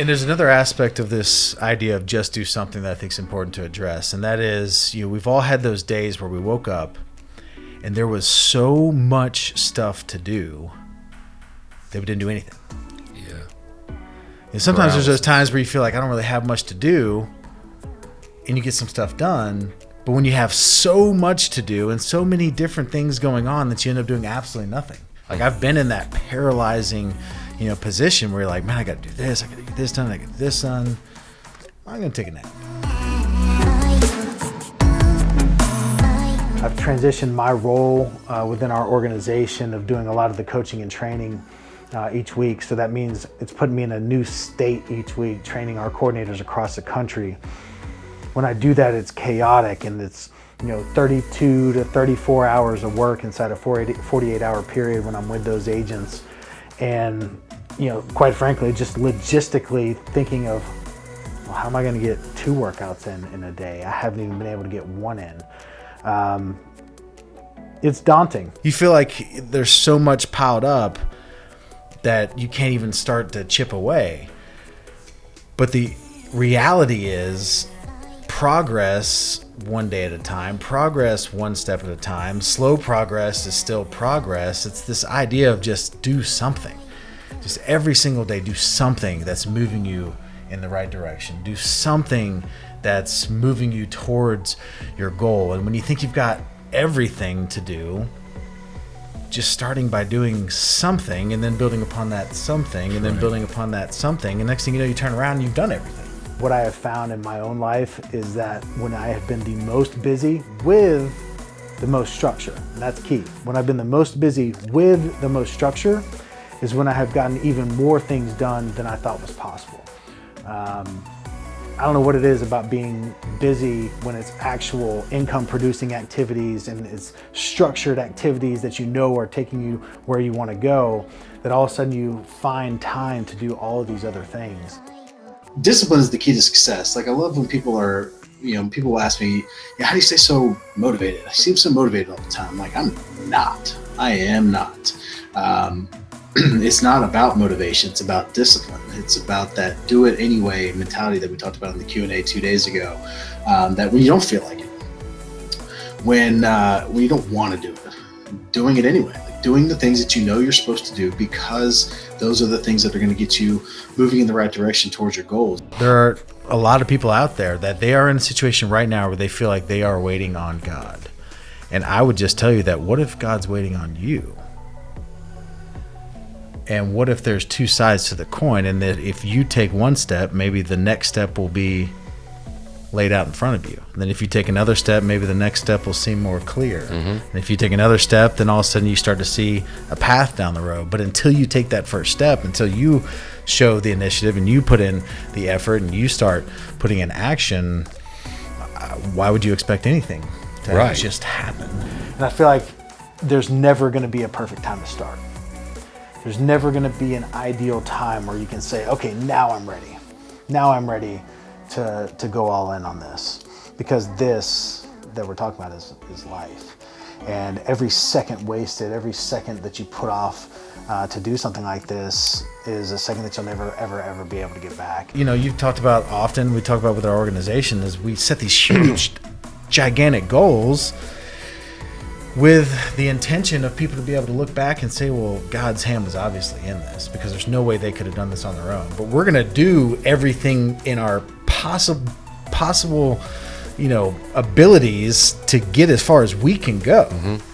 And there's another aspect of this idea of just do something that I think is important to address, and that is, you know, we've all had those days where we woke up and there was so much stuff to do that we didn't do anything. Yeah. And sometimes there's those times where you feel like I don't really have much to do, and you get some stuff done. But when you have so much to do and so many different things going on, that you end up doing absolutely nothing. Like I've been in that paralyzing, you know, position where you're like, man, I got to do this, I got to get this done, I got to get this done. I'm gonna take a nap. I've transitioned my role uh, within our organization of doing a lot of the coaching and training uh, each week. So that means it's putting me in a new state each week, training our coordinators across the country. When I do that, it's chaotic and it's you know 32 to 34 hours of work inside a 48 hour period when I'm with those agents. And you know, quite frankly, just logistically thinking of well, how am I going to get two workouts in in a day? I haven't even been able to get one in. Um, it's daunting. You feel like there's so much piled up that you can't even start to chip away. But the reality is progress one day at a time, progress one step at a time. Slow progress is still progress. It's this idea of just do something. Just every single day, do something that's moving you in the right direction. Do something that's moving you towards your goal. And when you think you've got everything to do, just starting by doing something and then building upon that something and then building upon that something. And next thing you know, you turn around and you've done everything. What I have found in my own life is that when I have been the most busy with the most structure, and that's key. When I've been the most busy with the most structure is when I have gotten even more things done than I thought was possible. Um, I don't know what it is about being busy when it's actual income producing activities and it's structured activities that you know are taking you where you want to go, that all of a sudden you find time to do all of these other things. Discipline is the key to success. Like I love when people are, you know, people ask me, yeah, how do you stay so motivated? I seem so motivated all the time. Like I'm not, I am not. Um, it's not about motivation it's about discipline. It's about that do it anyway mentality that we talked about in the q&a two days ago um, that when you don't feel like it when uh, when you don't want to do it doing it anyway doing the things that you know you're supposed to do because those are the things that are going to get you moving in the right direction towards your goals. There are a lot of people out there that they are in a situation right now where they feel like they are waiting on god. And i would just tell you that what if god's waiting on you and what if there's two sides to the coin and that if you take one step maybe the next step will be laid out in front of you. And then if you take another step maybe the next step will seem more clear. Mm-hmm. and if you take another step then all of a sudden you start to see a path down the road. But until you take that first step until you show the initiative and you put in the effort and you start putting in action uh, why would you expect anything to right. just happen? And i feel like there's never going to be a perfect time to start there's never going to be an ideal time where you can say, okay, now I'm ready. Now I'm ready to, to go all in on this. Because this that we're talking about is, is life. And every second wasted, every second that you put off uh, to do something like this is a second that you'll never, ever, ever be able to get back. You know, you've talked about often, we talk about with our organization, is we set these huge, gigantic goals with the intention of people to be able to look back and say, well, God's hand was obviously in this because there's no way they could have done this on their own. But we're going to do everything in our possible, possible, you know, abilities to get as far as we can go. Mm-hmm.